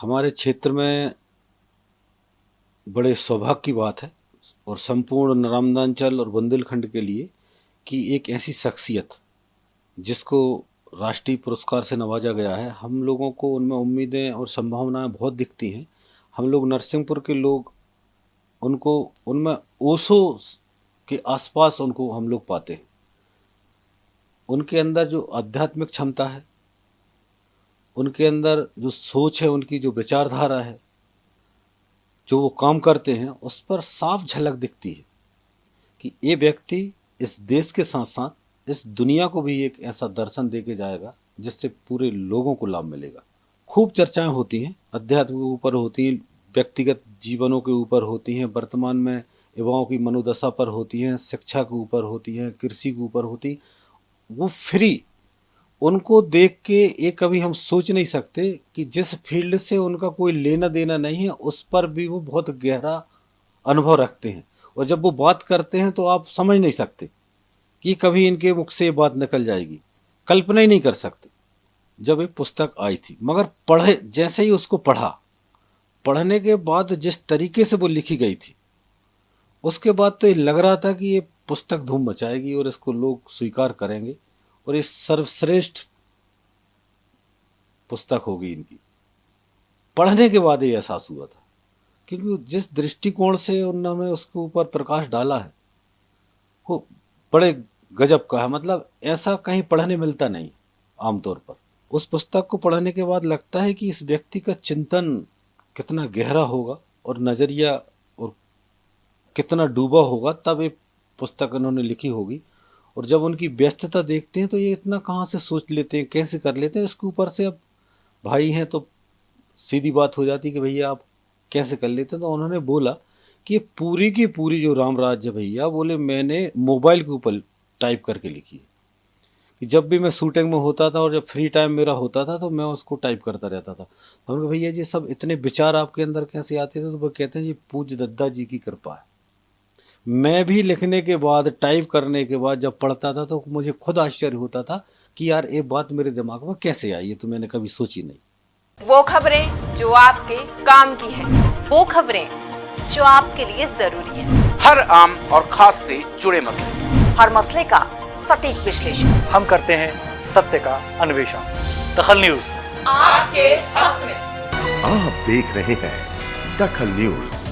हमारे क्षेत्र में बड़े सौभाग्य की बात है और संपूर्ण रामदांचल और बुंदेलखंड के लिए कि एक ऐसी शख्सियत जिसको राष्ट्रीय पुरस्कार से नवाजा गया है, हम लोगों को उनमें उम्मीदें और संभावनाएँ बहुत दिखती हैं। हम लोग नरसिंहपुर के लोग, उनको, उनमें ओसो के आसपास उनको हम लोग पाते हैं। उनके अंदर जो आध्यात्मिक क्षमता है उनके अंदर जो सोच है, उनकी जो विचारधारा है, जो वो काम करते हैं, उस पर साफ़ झलक दिखती है कि ये व्यक्ति इस देश के साथ साथ इस दुनिया को भी एक ऐसा दर्शन दे के जाएगा, जिससे पूरे लोगों को लाभ मिलेगा। खूब चर्चाएँ होती हैं, अध्यात्म के ऊपर होती हैं, व्यक्तिगत जीवनों के ऊपर होती हैं, वर्तमान में युवाओं की मनोदशा पर होती हैं, शिक्षा के ऊपर होती हैं, कृषि के ऊपर होती वो फ्री उनको देख के ये कभी हम सोच नहीं सकते कि जिस फ़ील्ड से उनका कोई लेना देना नहीं है, उस पर भी वो बहुत गहरा अनुभव रखते हैं। और जब वो बात करते हैं तो आप समझ नहीं सकते कि कभी इनके मुख से बात निकल जाएगी। कल्पना ही नहीं कर सकते जब ये पुस्तक आई थी। मगर पढ़े, जैसे ही उसको पढ़ा, पढ़ने के बाद जिस तरीके से वो लिखी गई थी, उसके बाद तो ये लग रहा था कि ये पुस्तक धूम मचाएगी और इसको लोग स्वीकार करेंगे। और ये सर्वश्रेष्ठ पुस्तक होगी इनकी। पढ़ने के बाद ये एहसास हुआ था, क्योंकि जिस दृष्टिकोण से उन्होंने उसके ऊपर प्रकाश डाला है, वो बड़े गजब का है। मतलब ऐसा कहीं पढ़ने मिलता नहीं आमतौर पर। उस पुस्तक को पढ़ने के बाद लगता है कि इस व्यक्ति का चिंतन कितना गहरा होगा और नज़रिया और कितना डूबा होगा, तब ये पुस्तक इन्होंने लिखी होगी। और जब उनकी व्यस्तता देखते हैं तो ये इतना कहाँ से सोच लेते हैं, कैसे कर लेते हैं, इसके ऊपर से अब भाई हैं तो सीधी बात हो जाती कि भैया आप कैसे कर लेते हैं? तो उन्होंने बोला कि ये पूरी की पूरी जो राम राज्य भैया बोले मैंने मोबाइल के ऊपर टाइप करके लिखी है। कि जब भी मैं शूटिंग में होता था और जब फ्री टाइम मेरा होता था तो मैं उसको टाइप करता रहता था। तो भैया जी, सब इतने विचार आपके अंदर कैसे आते थे? तो वो कहते हैं, जी पूज दद्दा जी की कृपा है। मैं भी लिखने के बाद टाइप करने के बाद जब पढ़ता था तो मुझे खुद आश्चर्य होता था कि यार ये बात मेरे दिमाग में कैसे आई? ये तो मैंने कभी सोची नहीं। वो खबरें जो आपके काम की है वो खबरें जो आपके लिए ज़रूरी है। हर आम और खास से जुड़े मसले। हर मसले का सटीक विश्लेषण। हम करते हैं सत्य का अन्वेषण। दखल न्यूज़। आपके हक में। आप देख रहे हैं दखल न्यूज़।